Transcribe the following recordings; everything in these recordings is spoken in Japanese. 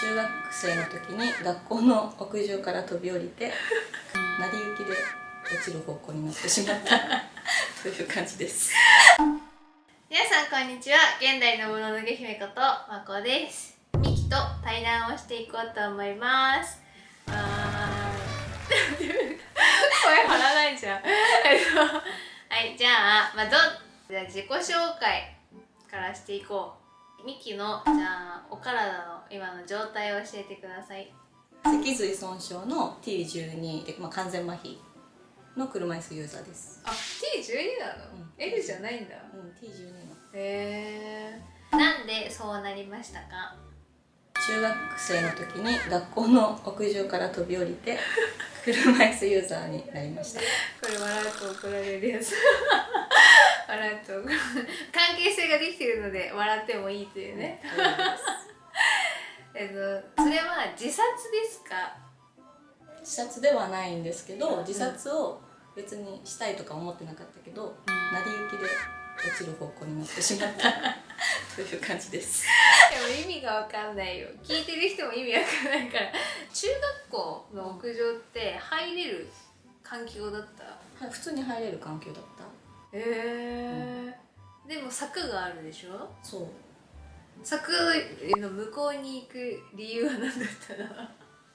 中学生の時に学校の屋上から飛び降りて 成り行きで落ちる方向になってしまった。という感じです。皆さんこんにちは。現代のもののけ姫ことまこです。ミキと対談をしていこうと思います。あー。声張らないじゃん。えっとはいじゃあまあどじゃあ自己紹介からしていこうミキのじゃあお体の今の状態を教えてください。脊髄損傷の T12 で、まあ、完全麻痺の車椅子ユーザーです。あ T12 なの、うん。L じゃないんだ。うん T12 の。へえなんでそうなりましたか？中学生の時に学校の屋上から飛び降りて車椅子ユーザーになりました。これ笑うと怒られるやつ笑うと関係性ができているので笑ってもいいというね。えっとそれは自殺ですか？自殺ではないんですけど自殺を別にしたいとか思ってなかったけど、成り行きで落ちる方向になってしまった。という感じです。でも意味が分かんないよ。聞いてる人も意味わかんないから。中学校の屋上って入れる環境だった？はい普通に入れる環境だったへえ、でも柵があるでしょ？そう。柵の向こうに行く理由は何だったの？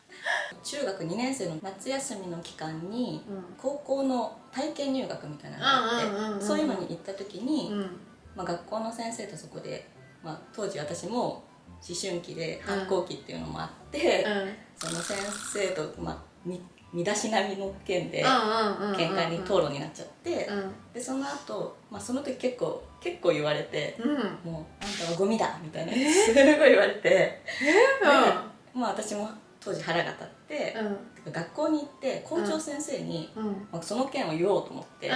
中学2年生の夏休みの期間にうん。高校の体験入学みたいなのがあって、うんうんうんうんそういうのに行った時に、うん。まあ、学校の先生とそこで、まあ、当時私も思春期で反抗期っていうのもあって、その先生と、まあ、み身だしなみの件で喧嘩に討論になっちゃって、うん。でその後、まあその時結構結構言われてうん。うん「もうあんたはゴミだ」みたいなすごい言われてでまあ私も当時腹が立って、てか学校に行って校長先生に、うん。うん。まあ、その件を言おうと思って、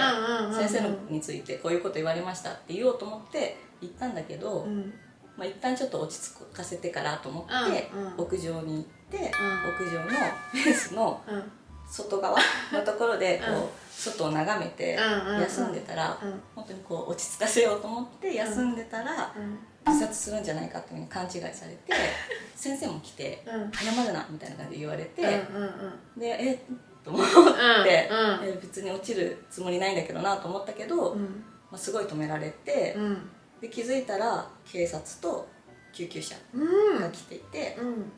先生のについてこういうこと言われましたって言おうと思って行ったんだけど、うん。まあ、一旦ちょっと落ち着かせてからと思って、うんうん。屋上に行って、うん。屋上のフェンスのうん外側のところでこう、うん外を眺めてうんうんうん。休んでたら、うん。本当にこう落ち着かせようと思って休んでたら、うん。自殺するんじゃないかって勘違いされて 先生も来てうん「謝るな」みたいな感じで言われて、うんうんでえっと思って、うん。え別に落ちるつもりないんだけどなと思ったけど、うん。まあ、すごい止められて、うん。で気づいたら警察と救急車うん。が来ていて、うん。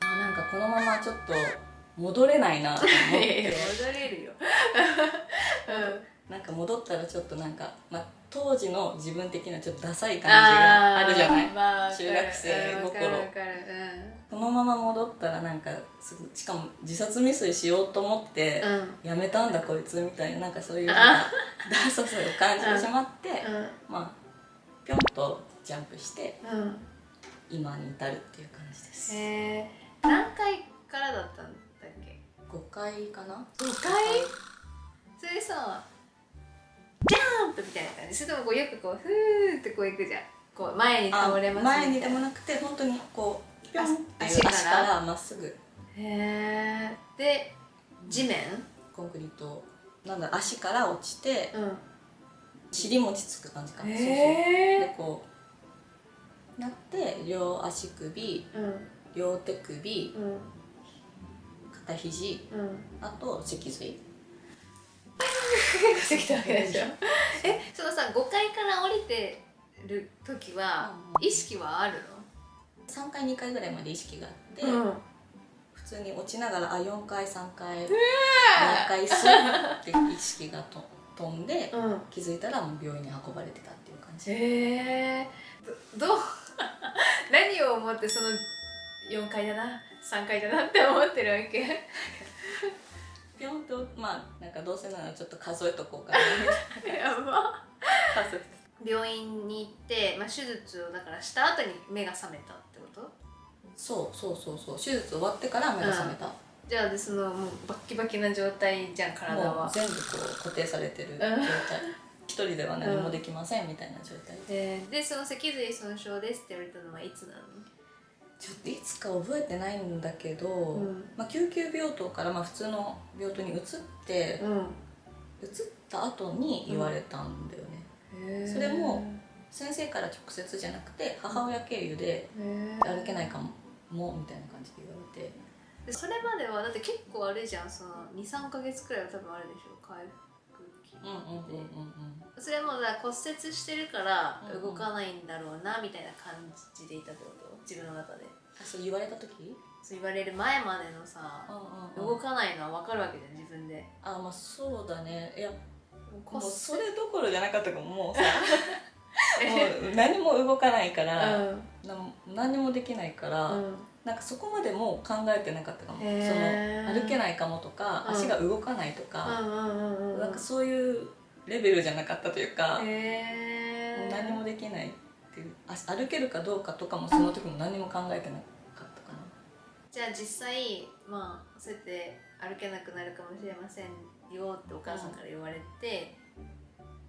あなんかこのままちょっと戻れないなと思って。戻れるよ。なんか戻ったらちょっとなんか、まあ、当時の自分的にはちょっとダサい感じがあるじゃない？まあ中学生うんわかる心。わかる。このまま戻ったらなんかすぐしかも自殺未遂しようと思って、うん。やめたんだこいつみたいななんかそういうなんかダサさを感じてしまって、まあぴょんとジャンプしてうん。うん今に至るっていう感じです、へえ何回からだったん5回かな？5回？それさジャンプみたいな感じ。それともこうよくこうふーってこういくじゃん。こう前に倒れます前にでもへなくて本当にこうぴょんって足足からまっすぐ。えで地面？コンクリートなんだ足から落ちてうん。尻餅つく感じかな、そうそう。へでこうなって両足首うん。両手首うん肩肘うん。あと脊髄。できたわけでしょ？えそのさ5階から降りてる時はうん。意識はある3回2回ぐらいまで意識があって、の普通に落ちながらあ4回3回2回スッって意識がと飛んでうん。うん気づいたらもう病院に運ばれてたっていう感じ。へえどどう 何を思ってその4階だな？3階だなって思ってるわけ。ピョンとまあなんかどうせならちょっと数えとこうかな。やば。数病院に行って、まあ、手術をだからした後に目が覚めたってこと？そうそうそうそう。手術終わってから目が覚めた、じゃあでそのもうバッキバキな状態じゃん体は。もう全部こう固定されてる状態。一人では何もできませんみたいな状態。で、ででその脊髄損傷ですって言われたのはいつなの？ちょっといつか覚えてないんだけど、うん。まあ、救急病棟からまあ普通の病棟に移って、うん。移った後に言われたんだよね、それも先生から直接じゃなくて母親経由でへ歩けないかももみたいな感じで言われて。でそれまではだって結構あるじゃんその23か月くらいは多分あるでしょ回復期うんそれもだ骨折してるから動かないんだろうなみたいな感じでいたってこと？自分の中で。あそう言われた時？そう言われる前までのさ動かないのは分かるわけじゃん自分で。あまあそうだね。いやもうそれどころじゃなかったかももうさ。もう何も動かないから、うん。な何もできないから、うんなんかそこまでもう考えてなかったかも。その歩けないかもとか、うん。足が動かないとか、うんうんうんうんなんかそういうレベルじゃなかったというか、もう何もできないっていうあ歩けるかどうかとかもその時も何も考えてなかったかな。じゃあ実際まあそうやって歩けなくなるかもしれませんよってお母さんから言われて、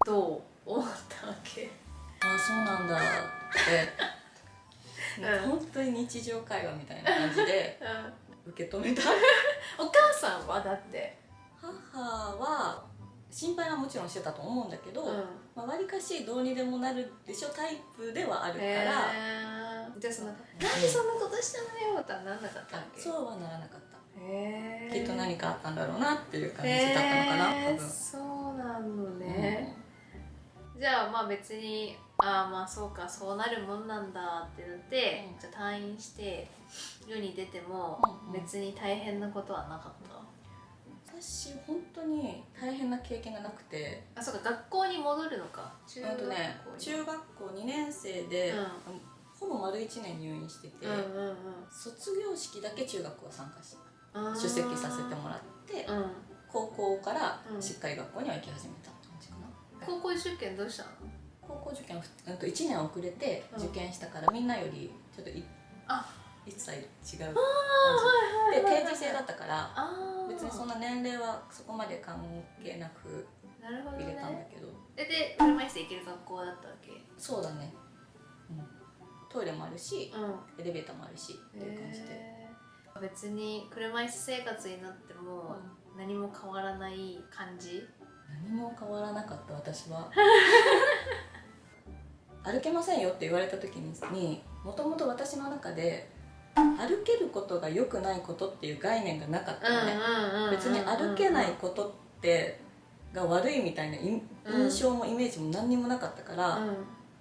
どう思ったわけ？あそうなんだって、うん。本当に日常会話みたいな感じで受け止めた。お母さんはだって。母は心配はもちろんしてたと思うんだけど、うん。まあ、割かしどうにでもなるでしょタイプではあるから、へー。じゃあその「なんでそんなことしたのよ」とはなんなかったそうはならなかった。へー。きっと何かあったんだろうなっていう感じだったのかな、へー多分そうなのね、じゃあまあ別にああまあそうかそうなるもんなんだってなって、うん。じゃあ退院して世に出てもうんうん。別に大変なことはなかった、私本当に大変な経験がなくて。あそうか学校に戻るのか。中学校に。中学校2年生で、うん。ほぼ丸1年入院してて、うんうん卒業式だけ中学校は参加しうん出席させてもらってうん。高校からうん。しっかり学校には行き始めた高校受験どうしたの？高校受験うんと1年遅れてうん。受験したから、みんなよりちょっといあ。一切違うで定時制だったから別にそんな年齢はそこまで関係なく入れたんだねけど、でで車椅子で行ける学校だったわけ？そうだね、うん、トイレもあるしうん。エレベーターもあるしっていう感じで、別に車椅子生活になっても何も変わらない感じ？何も変わらなかった私は。歩けませんよって言われた時にもともと私の中で歩けることが良くないことっていう概念がなかったのね、別に歩けないことってが悪いみたいな印象もイメージも何にもなかったから、うん。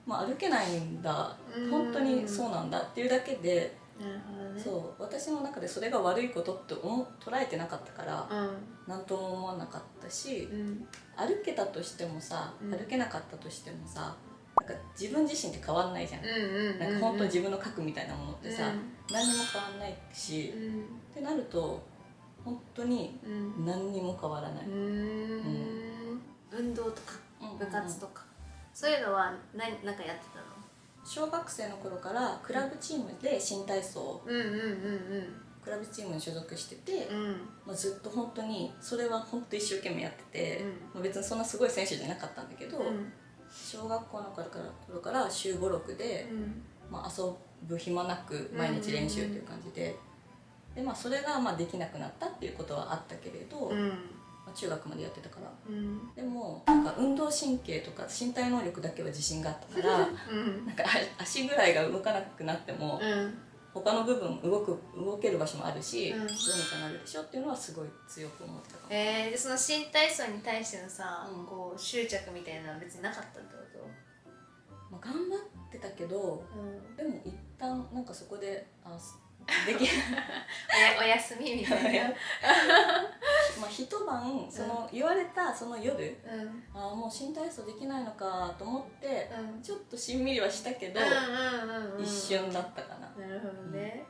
まあ、歩けないんだ。うん。本当にそうなんだっていうだけで、なるほどね。そう私の中でそれが悪いことって思う捉えてなかったからうん。何とも思わなかったしうん。歩けたとしてもさうん。歩けなかったとしてもさなんか自分自身って変わんないじゃん、うんうんなんか本当自分の核みたいなものってさ、うん。何にも変わんないし、っうん。てなると本当にうん。何にも変わらない、運動とかうん。部活とか。そういうのは何なんかやってたの？小学生の頃からクラブチームで新体操クラブチームに所属してて、うん。うんまあ、ずっと本当にそれは本当一生懸命やってて、うん。まあ、別にそんなすごい選手じゃなかったんだけど、うん。小学校の頃から頃から週56で、まあ、遊ぶ暇なく毎日練習という感じで,、でまあ、それがまあできなくなったっていうことはあったけれど、中学までやってたから。うん。でもなんか運動神経とか身体能力だけは自信があったからうん。なんかあ足ぐらいが動かなくなっても、うん。他の部分動く動ける場所もあるし、うん。どうにかなるでしょっていうのはすごい強く思ったかも。えー、でその新体操に対してのさ、うん。こう執着みたいなのは別になかったってこまあ、頑張ってたけどと、うん、でも一旦なんかそこであすでき おやお休みみたいな。まあ一晩その言われたその夜うん。ああもう新体操できないのかと思ってうん。ちょっとしんみりはしたけど、うんうんうんうん。一瞬だったかな、なるほどね、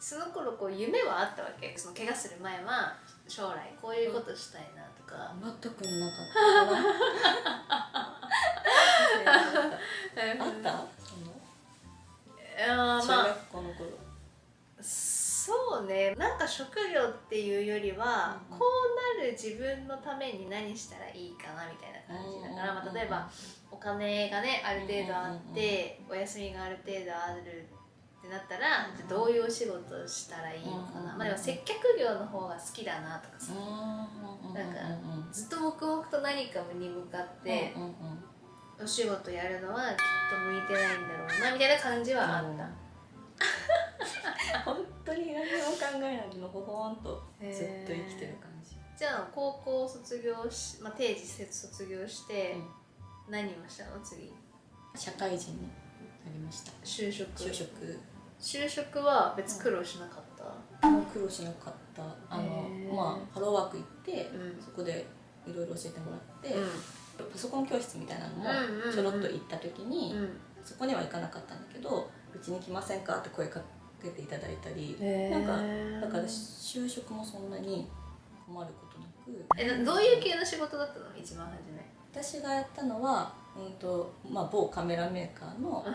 その頃こう夢はあったわけ？その怪我する前は将来こういうことしたいなとか、全くなかった あった？その？あーまあ。中学校の頃そうね。なんか職業っていうよりは、うん。うんこうなる自分のために何したらいいかなみたいな感じだから、まあ、例えばお金がねある程度あって、お休みがある程度あるってなったら、うんじゃあどういうお仕事をしたらいいのかな、うんまあ、でも接客業の方が好きだなとかさ、なんかずっと黙々と何かに向かってお仕事やるのはきっと向いてないんだろうなみたいな感じはあった。本当に何も考えないでのほほんとずっと生きてる感じ、じゃあ高校卒業し、まあ、定時卒業して、何をしたの次？社会人になりました。就職。就職。就職は別苦労しなかった、もう苦労しなかった。あのまあハローワーク行って、うん。そこでいろいろ教えてもらって、うパソコン教室みたいなのもうんうんうんちょろっと行った時に、んうん。そこには行かなかったんだけどうちに来ませんか？って声かけていただいたり、へー。なんかだから就職もそんなに困ることなく。えなどういう系の仕事だったの？一番初め。私がやったのは、うんとまあ、某カメラメーカーのう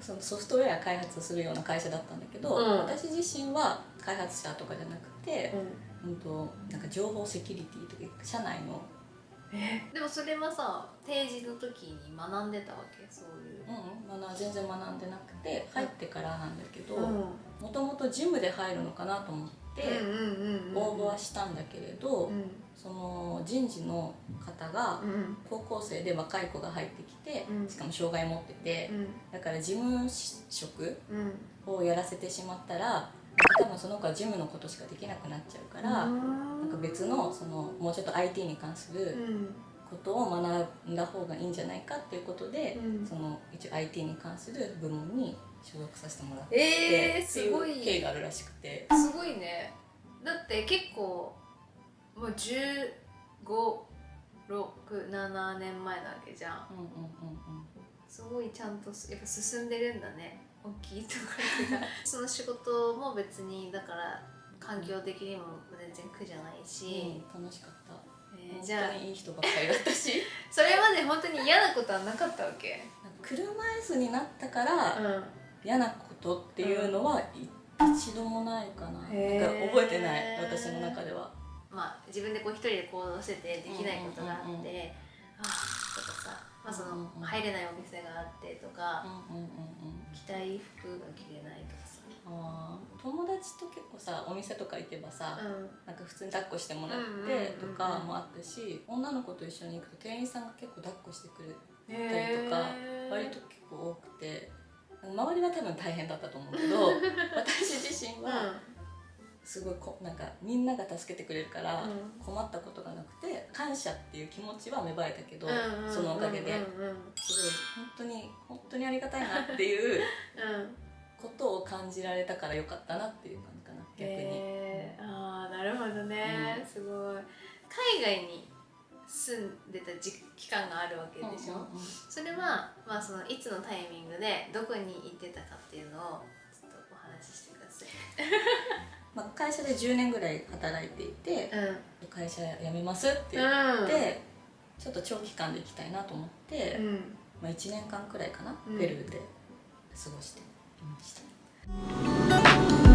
そのソフトウェア開発するような会社だったんだけど、うん。私自身は開発者とかじゃなくて、ん。うん、となんか情報セキュリティとか社内の、え でもそれはさ定時の時に学んでたわけ？そういう。うんまあ、全然学んでなくて入ってからなんだけどうん。もともとジムで入るのかなと思って応募はしたんだけれど、うん。その人事の方がうん。高校生で若い子が入ってきて、うん。しかも障害持ってて、うん。だから事務職うん。をやらせてしまったら多分その子は事務のことしかできなくなっちゃうから、なんか別のそのもうちょっと IT に関すうるん。ことを学んだ方がいいんじゃないかっていうことで、うん。その一応 IT に関する部門に所属させてもらって、えー、すごい。う経緯があるらしくて。すごいね。だって結構もう1567年前なわけじゃんうんうんうんすごいちゃんとやっぱ進んでるんだね。大きいところが その仕事も別にだから環境的にも全然苦じゃないし、うん、楽しかった、えーじゃあ本当にいい人ばっかりだったし。それまで本当に嫌なことはなかったわけ？車椅子になったからうん。嫌なことっていうのは、い一度もないかな,、なんか覚えてない。私の中では。まあ自分でこう一人で行動しててできないことがあって、さ、まあ、そのうんうんうん入れないお店があってとか、うんうんうんうん。着たい服が着れないとかさ、あー友達と結構さお店とか行けばさ、うん。なんか普通に抱っこしてもらっうんうんうんてうん。とかもあったし、女の子と一緒に行くと店員さんが結構抱っこしてくれたりへとかー。割と結構多くて周りは多分大変だったと思うけど 私自身はすごいこなんかみんなが助けてくれるからうん。困ったことがなくて感謝っていう気持ちは芽生えたけど、そのおかげで。すごい本当に本当にありがたいなっていうことを感じられたからよかったなっていう感じかな逆に。へー。ああなるほどね、うん。すごい。海外に住んでた時期間があるわけでしょ、うんうんうん。それは、まあ、そのいつのタイミングでどこに行ってたかっていうのをちょっとお話ししてください。まあ、会社で10年ぐらい働いていてう会社辞めますって言って、ちょっと長期間で行きたいなと思って、ん、うん、まあ、1年間くらいかな、うん。ペルーで過ごしていました。